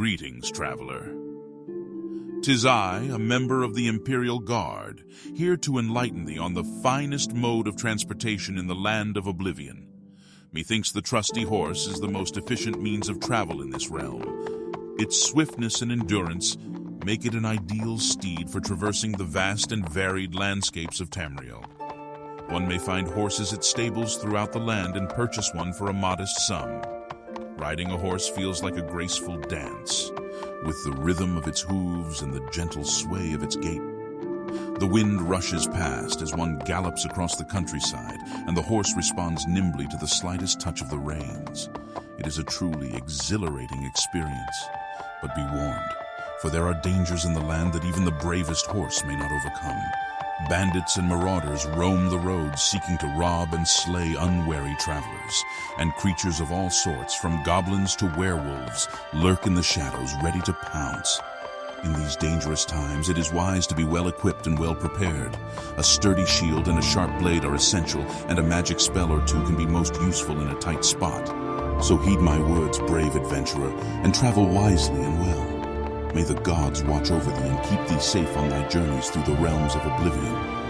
Greetings, traveler. Tis I, a member of the Imperial Guard, here to enlighten thee on the finest mode of transportation in the land of oblivion. Methinks the trusty horse is the most efficient means of travel in this realm. Its swiftness and endurance make it an ideal steed for traversing the vast and varied landscapes of Tamriel. One may find horses at stables throughout the land and purchase one for a modest sum. Riding a horse feels like a graceful dance, with the rhythm of its hooves and the gentle sway of its gait. The wind rushes past as one gallops across the countryside, and the horse responds nimbly to the slightest touch of the reins. It is a truly exhilarating experience. But be warned, for there are dangers in the land that even the bravest horse may not overcome. Bandits and marauders roam the roads seeking to rob and slay unwary travelers, and creatures of all sorts, from goblins to werewolves, lurk in the shadows ready to pounce. In these dangerous times, it is wise to be well equipped and well prepared. A sturdy shield and a sharp blade are essential, and a magic spell or two can be most useful in a tight spot. So heed my words, brave adventurer, and travel wisely and well. May the gods watch over thee and keep thee safe on thy journeys through the realms of oblivion.